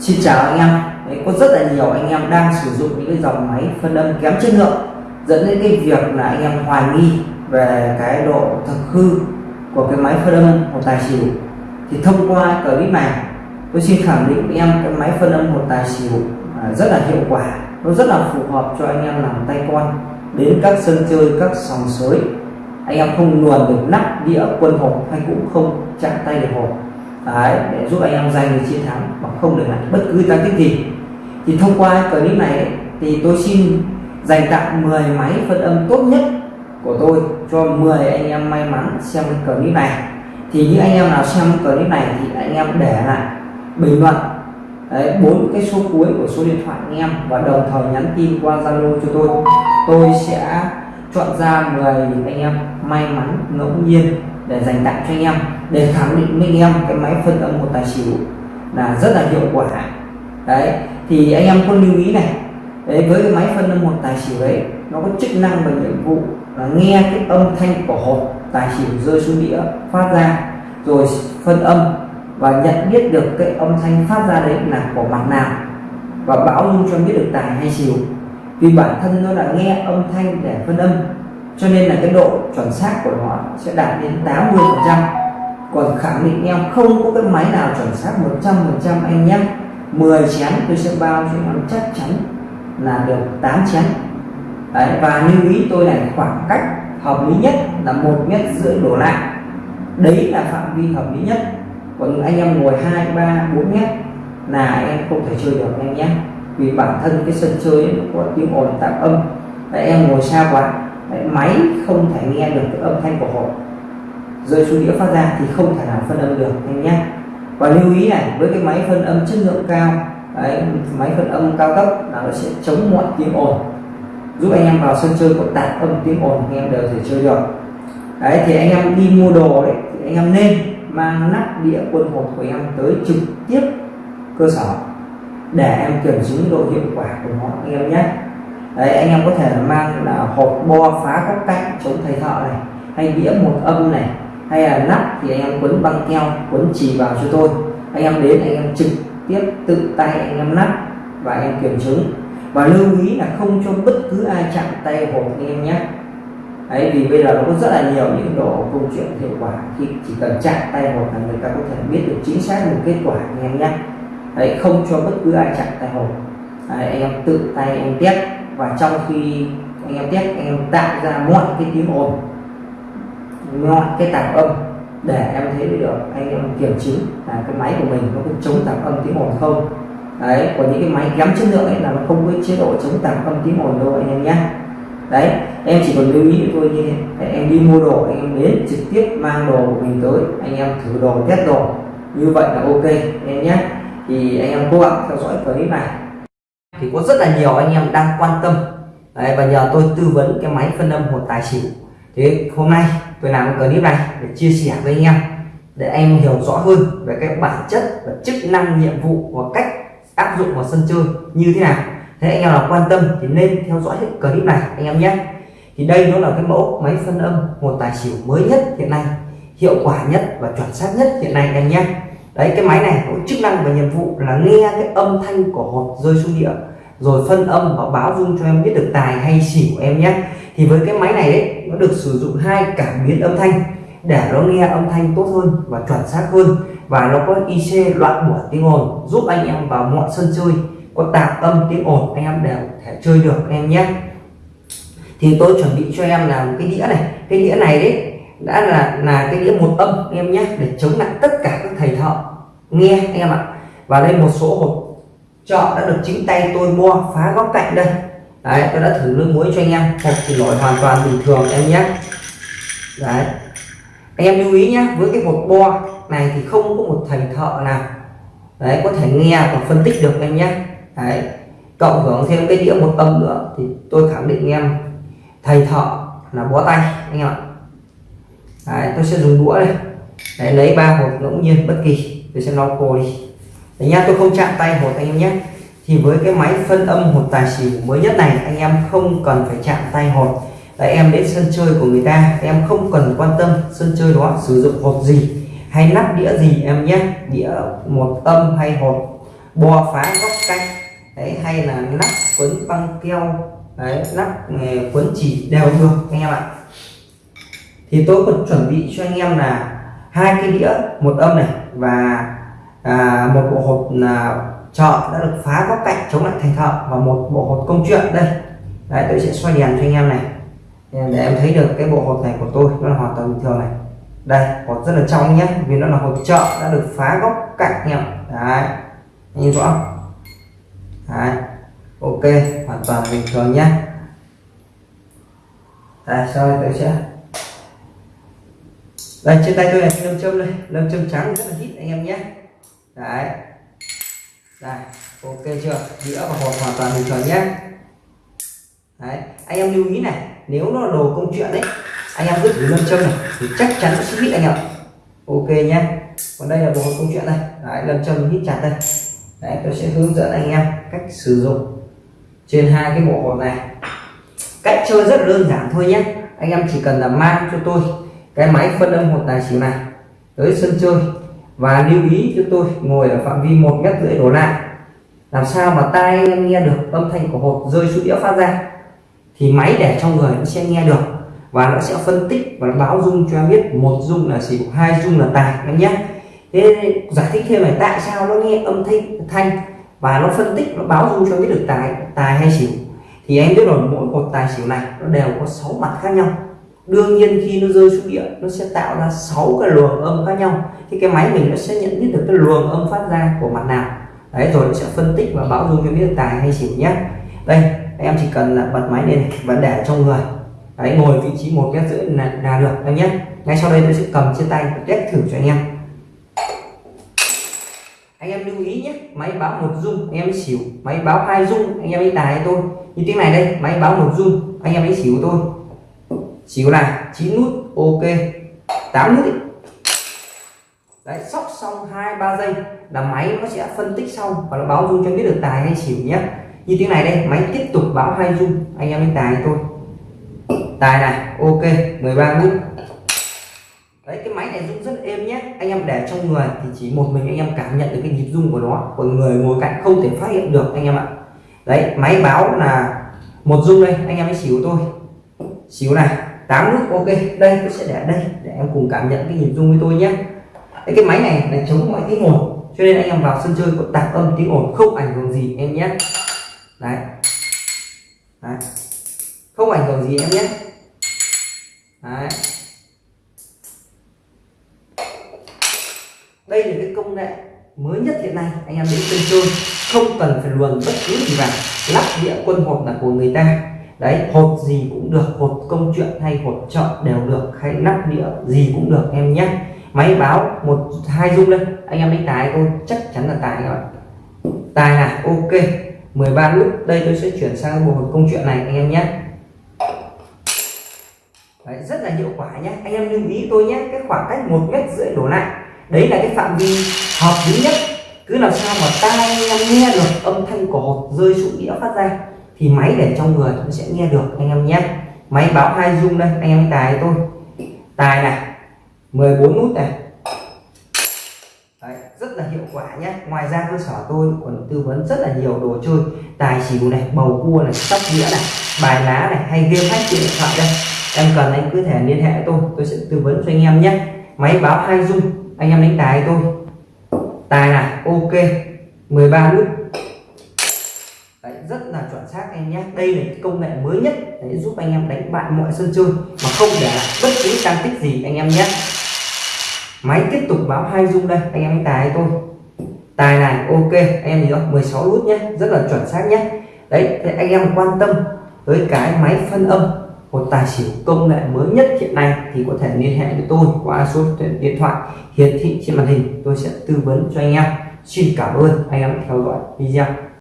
Xin chào anh em. Đấy, có rất là nhiều anh em đang sử dụng những cái dòng máy phân âm kém chất lượng dẫn đến cái việc là anh em hoài nghi về cái độ thực hư của cái máy phân âm một tài xỉu. Thì thông qua clip này tôi xin khẳng định với em cái máy phân âm một tài xỉu à, rất là hiệu quả. Nó rất là phù hợp cho anh em làm tay con đến các sân chơi các sòng sới. Anh em không luồn được nắp đĩa quân hộp hay cũng không chạm tay được hộp. Đấy, để giúp anh em giành được chiến thắng hoặc không được lại bất cứ tăng tích gì. Thì thông qua clip này thì tôi xin dành tặng 10 máy phân âm tốt nhất của tôi cho 10 anh em may mắn xem cái clip này. Thì những anh em nào xem clip này thì anh em để lại bình luận. Bốn cái số cuối của số điện thoại anh em và đồng thời nhắn tin qua Zalo cho tôi. Tôi sẽ chọn ra 10 anh em may mắn ngẫu nhiên để dành tặng cho anh em, để khẳng định minh em cái máy phân âm một tài xỉu là rất là hiệu quả. Đấy, thì anh em có lưu ý này, đấy, với cái máy phân âm một tài xỉu đấy, nó có chức năng và nhiệm vụ là nghe cái âm thanh của hộp tài xỉu rơi xuống đĩa phát ra, rồi phân âm và nhận biết được cái âm thanh phát ra đấy là của mặt nào và báo dung cho biết được tài hay xỉu. Vì bản thân nó là nghe âm thanh để phân âm cho nên là cái độ chuẩn xác của nó sẽ đạt đến 80 phần trăm. Còn khẳng định em không có cái máy nào chuẩn xác 100 phần trăm anh nhé. 10 chén tôi sẽ bao cho em chắc chắn là được 8 chén. Đấy, và lưu ý tôi này khoảng cách hợp lý nhất là một mét rưỡi đổ lại. Đấy là phạm vi hợp lý nhất. Còn anh em ngồi hai ba bốn mét là em không thể chơi được anh nhé. Vì bản thân cái sân chơi nó có tiếng ồn tạp âm. Đấy, em ngồi xa quá. Đấy, máy không thể nghe được cái âm thanh của hộp rơi xuống đĩa phát ra thì không thể nào phân âm được anh nhé. Và lưu ý này với cái máy phân âm chất lượng cao đấy, máy phân âm cao cấp là nó sẽ chống mọi tiếng ồn. Giúp anh em vào sân chơi có tạp âm tiếng ồn anh em đều thể chơi được. Đấy thì anh em đi mua đồ đấy thì anh em nên mang nắp đĩa quân hộp của em tới trực tiếp cơ sở để em kiểm chứng độ hiệu quả của nó anh em nhé đấy anh em có thể mang là hộp bo phá các cạnh chống thầy thợ này hay đĩa một âm này hay là nắp thì anh em quấn băng keo quấn chỉ vào cho tôi. Anh em đến anh em trực tiếp tự tay anh em nắp và anh em kiểm chứng. Và lưu ý là không cho bất cứ ai chạm tay hộp anh em nhé. Ấy vì bây giờ nó có rất là nhiều những độ câu chuyện hiệu quả khi chỉ cần chạm tay hộp là người ta có thể biết được chính xác một kết quả anh em nhé. Đấy không cho bất cứ ai chạm tay hộp. Đấy, anh em tự tay anh em test và trong khi anh em test, anh em tạo ra mọi cái tiếng ồn, mọi cái tạp âm để em thấy được anh em kiểm chứng là cái máy của mình nó có chống tạp âm tiếng ồn không. Đấy của những cái máy kém chất lượng ấy là nó không có chế độ chống tạp âm tiếng ồn đâu anh em nhé. Đấy, em chỉ cần lưu ý thôi như thế. Em đi mua đồ, anh em đến trực tiếp mang đồ của mình tới, anh em thử đồ test đồ. Như vậy là ok em nhé. Thì anh em cố gắng theo dõi clip này thì có rất là nhiều anh em đang quan tâm. Đấy, và nhờ tôi tư vấn cái máy phân âm một tài xỉu. Thế hôm nay tôi làm cái clip này để chia sẻ với anh em để anh em hiểu rõ hơn về cái bản chất và chức năng nhiệm vụ và cách áp dụng vào sân chơi như thế nào. Thế anh em nào quan tâm thì nên theo dõi hết clip này anh em nhé. Thì đây nó là cái mẫu máy phân âm một tài xỉu mới nhất hiện nay hiệu quả nhất và chuẩn xác nhất hiện nay anh nhé. Đấy cái máy này có chức năng và nhiệm vụ là nghe cái âm thanh của hột rơi xuống địa rồi phân âm và báo dung cho em biết được tài hay xỉu em nhé. Thì với cái máy này đấy nó được sử dụng hai cảm biến âm thanh để nó nghe âm thanh tốt hơn và chuẩn xác hơn. Và nó có IC loại bỏ tiếng ồn, giúp anh em vào mọi sân chơi. Có tạp âm tiếng ồn, anh em đều thể chơi được em nhé. Thì tôi chuẩn bị cho em là một cái đĩa này. Cái đĩa này đấy đã là là cái đĩa một âm em nhé, để chống lại tất cả các thầy thợ nghe, anh em ạ. Và đây một số hộp chợ đã được chính tay tôi mua phá góc cạnh đây. Đấy tôi đã thử nước muối cho anh em. Hộp thì nổi hoàn toàn bình thường em nhé. Đấy. Anh em lưu ý nhé với cái hộp bo này thì không có một thầy thợ nào đấy có thể nghe và phân tích được em nhé. Đấy. Cộng hưởng thêm cái đĩa một âm nữa thì tôi khẳng định em thầy thợ là bó tay anh em ạ. Đấy, tôi sẽ dùng đũa đây. Đấy, lấy ba hộp ngẫu nhiên bất kỳ. Tôi sẽ lau khô đi đấy nha tôi không chạm tay hột anh em nhé. Thì với cái máy phân âm hột tài xỉu mới nhất này anh em không cần phải chạm tay hột. Đấy, em đến sân chơi của người ta em không cần quan tâm sân chơi đó sử dụng hột gì hay nắp đĩa gì em nhé. Đĩa một âm hay hột. Bo phá góc cạnh đấy hay là nắp quấn băng keo đấy nắp ờ, quấn chỉ đều được anh em ạ. Thì tôi còn chuẩn bị cho anh em là hai cái đĩa một âm này và à, một bộ hột là chợ đã được phá góc cạnh chống lại thành thợ và một bộ hột công chuyện đây. Đấy tôi sẽ xoay đèn cho anh em này. Để em thấy được cái bộ hột này của tôi nó là hoàn toàn bình thường này. Đây hột rất là trong nhé vì nó là hột chợ đã được phá góc cạnh em. Đấy nhìn rõ đấy ok hoàn toàn bình thường nhé. Đây sau đây tôi sẽ đây trên tay tôi là lâm châm đây lâm châm trắng rất là hít anh em nhé đấy. Đây, ok chưa? Đĩa và hộp hoàn toàn bình thường nhé. Đấy, anh em lưu ý này, nếu nó là đồ công chuyện đấy anh em cứ thử lâm châm này, thì chắc chắn nó sẽ hít anh ạ. Ok nhé. Còn đây là bộ hộp công chuyện đây đấy, lâm châm hít chặt đây. Đấy, tôi sẽ hướng dẫn anh em cách sử dụng trên hai cái bộ hộp này. Cách chơi rất đơn giản thôi nhé. Anh em chỉ cần là mang cho tôi cái máy phân âm hột tài xỉu này, tới sân chơi và lưu ý cho tôi ngồi ở phạm vi một mét rưỡi đổ lại. Làm sao mà tai em nghe được âm thanh của hộp rơi xuống đĩa phát ra? Thì máy để trong người nó sẽ nghe được và nó sẽ phân tích và báo dung cho em biết một dung là xỉu hai dung là tài em nhé. Thế giải thích thêm này tại sao nó nghe âm thanh thanh và nó phân tích, nó báo dung cho biết được tài tài hay xỉu. Thì em biết rồi, mỗi một tài xỉu này nó đều có sáu mặt khác nhau đương nhiên khi nó rơi xuống địa nó sẽ tạo ra 6 cái luồng âm khác nhau. Thì cái máy mình nó sẽ nhận biết được cái luồng âm phát ra của mặt nào. Đấy rồi nó sẽ phân tích và báo dung cho biết tài hay xỉu nhé. Đây em chỉ cần là bật máy lên và để trong người. Đấy ngồi vị trí một mét rưỡi là, là được em nhé. Ngay sau đây tôi sẽ cầm trên tay và test thử cho anh em. Anh em lưu ý nhé máy báo một dung anh em xỉu. Máy báo hai dung anh em ấy tài tôi. Như tiếng này đây máy báo một dung anh em ấy xỉu tôi xíu này 9 nút, ok. 8 nút đấy, sóc xong hai, ba giây là máy nó sẽ phân tích xong và nó báo dung cho biết được tài hay xỉu nhé. Như tiếng này đây, máy tiếp tục báo hai dung, anh em lên tài tôi tài này, ok 13 nút. Đấy, cái máy này rung rất êm nhé. Anh em để trong người thì chỉ một mình anh em cảm nhận được cái nhịp rung của nó. Còn người ngồi cạnh không thể phát hiện được, anh em ạ. Đấy, máy báo là một rung đây, anh em ấy xỉu tôi xíu này. 8 nút ok đây tôi sẽ để đây để em cùng cảm nhận cái nhịp rung với tôi nhé. Đấy, cái máy này là chống mọi tiếng ồn cho nên anh em vào sân chơi có tạp âm tiếng ồn không ảnh hưởng gì em nhé. Đấy. đấy. Không ảnh hưởng gì em nhé. Đấy. đây là cái công nghệ mới nhất hiện nay anh em đến sân chơi không cần phải luồn bất cứ gì vào lắp đĩa quân hộp là của người ta đấy hột gì cũng được hột công chuyện hay hột chợ đều được hay nắp đĩa gì cũng được em nhé. Máy báo một hai dung lên anh em đánh tài tôi chắc chắn là tài rồi tài là ok. 13 nút đây tôi sẽ chuyển sang bộ hột công chuyện này anh em nhé. Đấy, rất là hiệu quả nhé. Anh em lưu ý tôi nhé cái khoảng cách một mét rưỡi đổ lại. Đấy là cái phạm vi hợp lý nhất. Cứ làm sao mà tai anh em nghe được âm thanh của hột rơi xuống đĩa phát ra thì máy để trong người nó sẽ nghe được anh em nhé. Máy báo hai dung đây anh em tài tôi. Tài này 14 nút này. Đấy, rất là hiệu quả nhé. Ngoài ra cơ sở tôi còn tư vấn rất là nhiều đồ chơi. Tài xỉu này bầu cua này sóc đĩa này bài lá này hay game hack trên điện thoại đây. Em cần anh cứ thể liên hệ tôi tôi sẽ tư vấn cho anh em nhé. Máy báo hai dung anh em đánh tài tôi. Tài này ok. 13 nút. Đấy, rất là chuẩn xác em nhé. Đây là công nghệ mới nhất để giúp anh em đánh bại mọi sân chơi mà không để lại bất cứ tăng tích gì anh em nhé. Máy tiếp tục báo hai dung đây anh em tài tôi tài này ok. Anh em gì đó 16 nút nhé. Rất là chuẩn xác nhé. Đấy thì anh em quan tâm tới cái máy phân âm một tài xỉu công nghệ mới nhất hiện nay thì có thể liên hệ với tôi qua số điện thoại hiển thị trên màn hình. Tôi sẽ tư vấn cho anh em. Xin cảm ơn anh em theo dõi video.